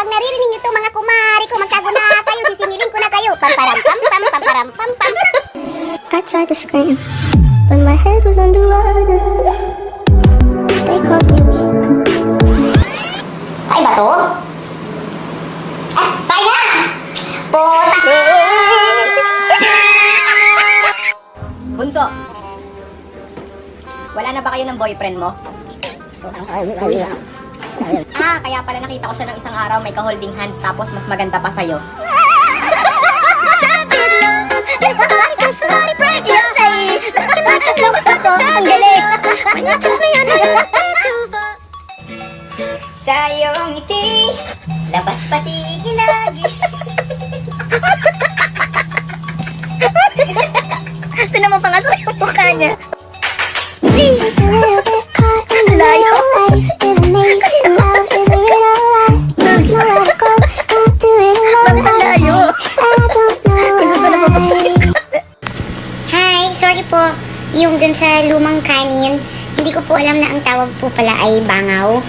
pag naririnig nyo to mga kumari ko, magkago na kayo, sisingilin ko na kayo. Pamparam pam pam, pamparam pam pam. I tried to scream, but my head was underwater. They called me weak. Kaya ba to? Ah, kaya! Puta! Bunso! Wala na ba kayo ng boyfriend mo? Ah, kaya pala nakita ko siya ng isang araw may ka-holding hands tapos mas maganda pa sa'yo. Ang galing! Sa iyong ngiti, labas pati hilagi. Tinan mo pa nga sa yung mukha niya. Sorry po. Yung dun sa lumang kanin, hindi ko po alam na ang tawag po pala ay bangaw.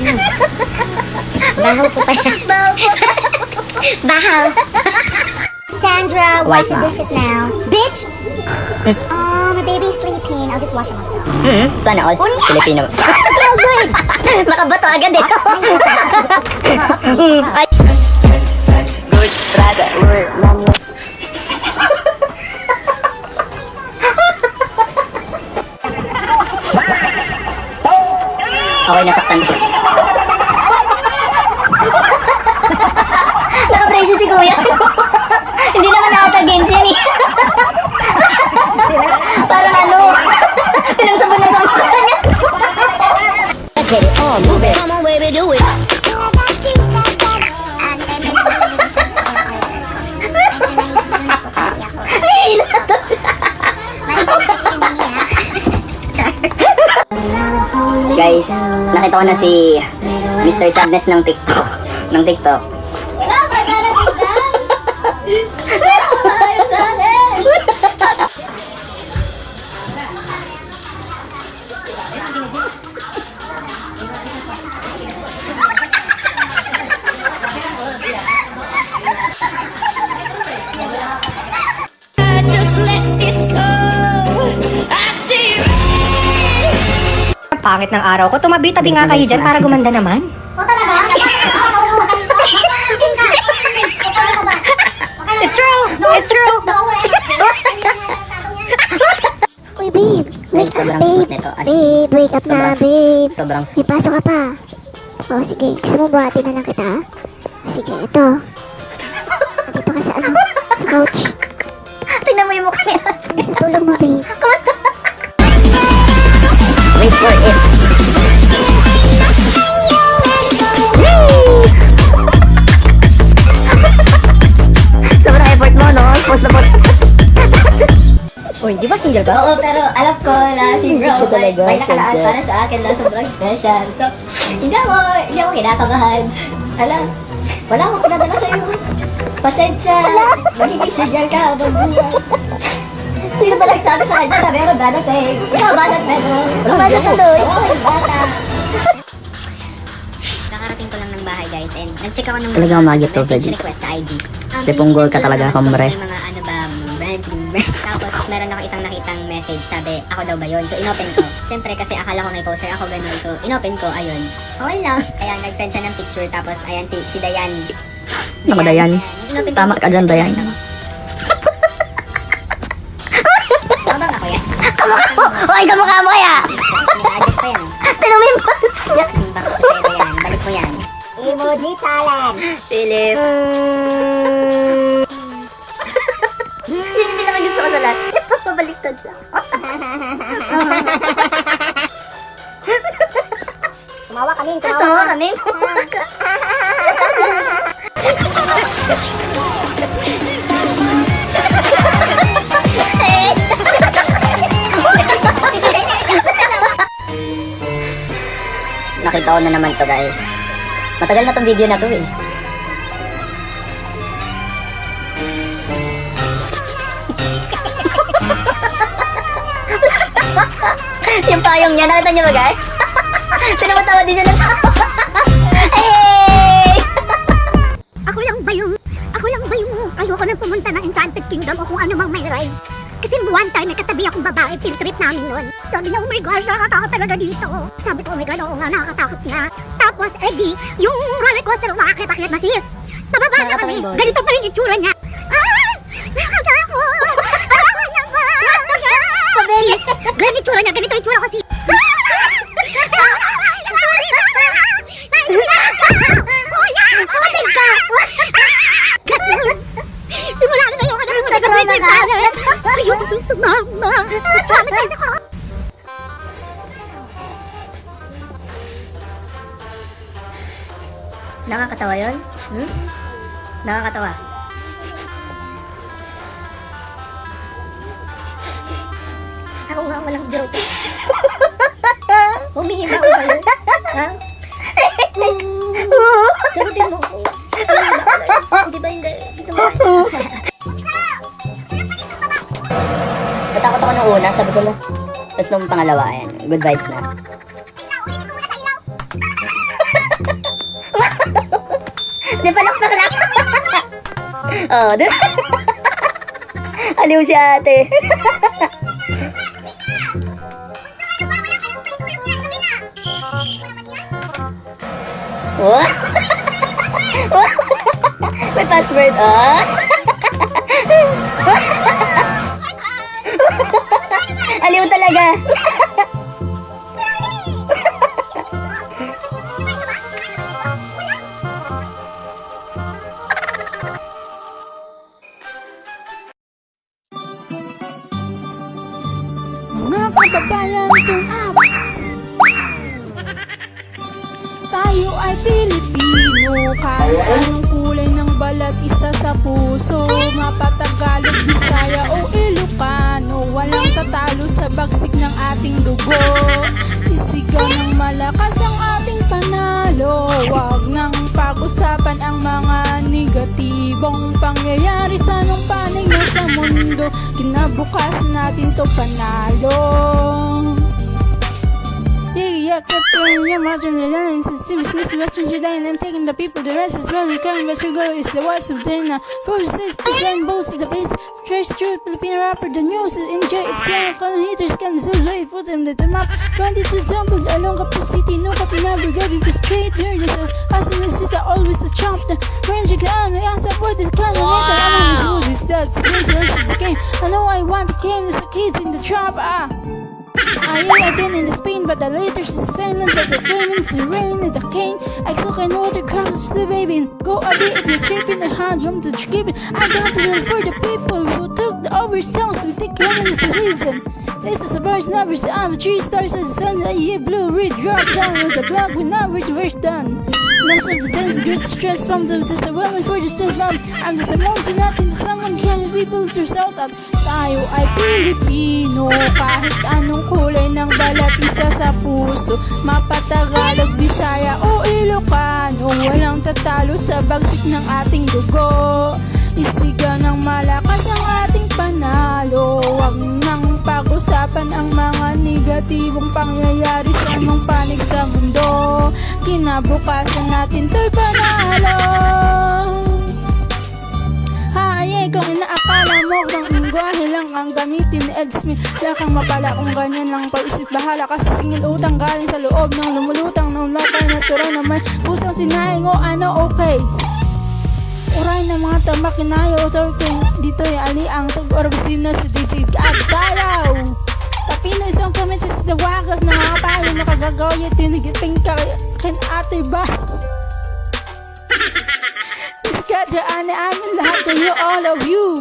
Hmm. Bahaw po pala. Bahaw po. Bahaw. Sandra, wash the dishes now. Bitch! oh, my baby's sleeping. I'll just wash it myself. Hmm, sana all. Filipino. Oh, good. Makabato agad eh. Ay, Okay, nasaktan ko. Nakapraise si kuya. hindi naman nakata games yan eh. Ko na si Mr. Sadness ng TikTok. ng TikTok. Pangit ng araw ko. Tumabi-tabi nga kayo dyan para gumanda naman. It's true! It's true! Uy, babe. Wake up, sobrang babe. sweet Babe, wake up na, babe. Sobrang May pasok ka pa. O, sige. Gusto mo buhatin na lang kita? Sige, ito. Dito ka sa ano? Sa couch. Tingnan mo yung mukha niya. Gusto tulog mo, babe. Wait for it. Post na post. Uy, di ba single ka? Oo, pero alam ko na si bro ko may, nakalaan para sa akin na sobrang special. So, hindi ako, hindi ako kinakabahan. Alam, wala akong pinadala sa'yo. Pasensya, magiging sigyal ka habang buhay. Sino ba nagsabi sa kanya na meron dadating? Ikaw ba na Pedro? Bata tuloy. Oo, bata. Bahay, guys. And nag-check ako ng Talagang magit to, message request sa IG. Um, Lipunggol ka hindi ko talaga, hombre. Mga ano ba, friends, Tapos meron ako isang nakitang message, sabi, ako daw ba yun? So inopen ko. Siyempre kasi akala ko may poster ako ganun. So inopen ko, ayun. Okay lang. Kaya nag-send siya ng picture. Tapos ayan si, si Dayan. Ako, Dayan. Ko Tama ka dyan, Dayan. Tama ba ako yan? Kamukha mo kaya! Nag-adjust pa yan. Tinan mo Emoji challenge. Philip. Yun yung pinakagusto ko sa lahat. Pabaliktad siya. Tumawa kami, tumawa. Tawa kami. Tawa ka. Nakita ko na naman to guys. Matagal na tong video na to eh. yung payong niya, nakita niyo ba guys? Pinapatawa din siya ng tawa. Ako lang ba yung, ako lang ba yung ayoko nang pumunta ng Enchanted Kingdom o kung ano mang may ride? Kasi one time, may katabi akong babae, field trip namin nun. Sabi niya, oh my gosh, nakakatakot talaga dito. Sabi ko, oh my god, oo nga, nakakatakot nga. Tapos, edi, yung roller coaster, umakit-akit na sis. Pababa na kami, ganito pa rin itsura niya. Ah! Nakakatakot! Ayaw niya ba? Sis, ganito itsura niya, ganito itsura ko sis. Nakakatawa yun? Hmm? Nakakatawa. Ako nga walang joke. Humingi ba ako sa'yo? Ha? Sagutin mo ko. Hindi ba hindi? Dito mo Natakot ako nung una, sabi ko lang. Tapos nung pangalawa, ayan, good vibes na. Di Aliw si ate. What? May password, ah? Aliw talaga. Mga kababayan kung up Tayo ay Pilipino. Kahit anong kulay ng balat isa sa puso. Mapatagalog, Bisaya o Ilocano. Walang tatalo sa bagsik ng ating dugo Kinabukas natin to panalo Yeah, yeah, cut through your margin, the lines, it seems Mr. Western July, and I'm taking the people, the rest is really coming, but your goal is the whites of dinner. Forces, the land bolts, the base, trash truth, Filipino rapper, the news, enjoy, it's young, con haters, can this way, put them at the map, 22 tumbled along Kapu City, no copy never go to the street, here, this is, us in the city, always a chump, the range again, the answer for the kind of nigga, I'm on the that's the case, this game, I know I want the game, it's the kids in the trap, ah. I have been in the Spain, but the letters is silent, but the diamonds, the rain, and the cane. I cook and water comes the baby. Go a bit if you're chipping the hand, come to chipping. I got to do for the people who took the over songs. Take heaven is the reason. This is the verse numbers. I'm three stars the sun. I hear blue, red, drop down with the block. We now reach where's done. Most of the dance, great stress from the just the willing for the numb. I'm just a mountain, nothing. To someone can people to shout out. Tayo ay Pilipino. Kahit anong kulay ng balat isa sa puso Mapatagalog, Bisaya o Ilocano. Walang tatalo sa bagsik ng ating dugo. Isigaw ng malakas ang ating panalo. Huwag nang pag-usapan ang mga negatibong pangyayari sa mong panig sa mundo. Kinabukasan natin to'y panalo. Haye, kung inaakala mo kung lingwahe lang ang gamitin ni Ed Smith Lakang mapala kung ganyan lang pag-isip bahala Kasi singil utang galing sa loob ng lumulutang Nung lakay natural na may pusang sinayang o ano okay. Uray ng mga tambak kinayo Torking dito yung ali ang tag-orbisino sa disid at dalaw Tapino isang comments is the wakas Nakakapalo makagagawa Tinigipin ka kin ate ba? Kadaan amin lahat kayo, all of you.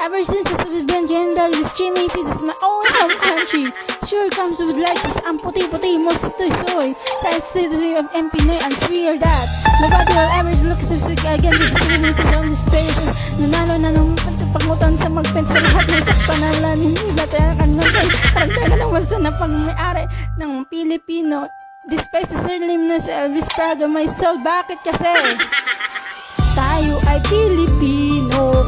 Ever since I've been gender with streaming, this is my own home country. Sure comes with life, is ang puti-puti mo sa soy. That's the city of Pinoy and swear that. Nobody will ever look so sick again, discriminated on the station. Nanalo na nung pagmutan sa magpent sa lahat ng sakpanalan. Hindi ba tayo kanungan? Parang tayo lang wasa na pag-may-ari ng Pilipino. Despite sa surname na si Elvis Prado, my soul, bakit kasi? Tayo ay Pilipino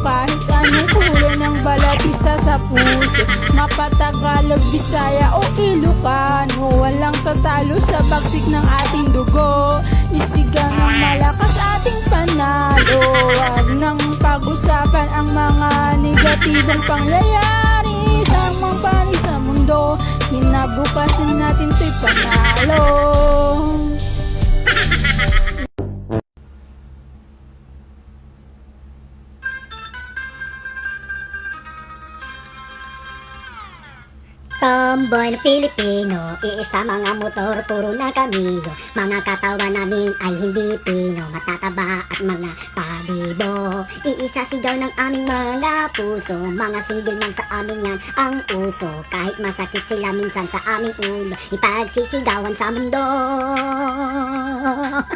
kahit Anong kulay ng balat isa sa puso. Mapatagalog, Bisaya o Ilocano Walang tatalo sa bagsik ng ating dugo. Isigang ng malakas ating panalo Huwag nang pag-usapan ang mga negatibong pangyayari Sa mga panig sa mundo. Kinabukasan natin to'y panalo Tomboy na Pilipino, iisa mga motor, puro na kamigo. Mga katawan namin ay hindi pino, matataba at mga pabibo Iisa sigaw ng aming mga puso, mga single man sa amin yan ang uso. Kahit masakit sila minsan sa aming ulo, ipagsisigawan sa mundo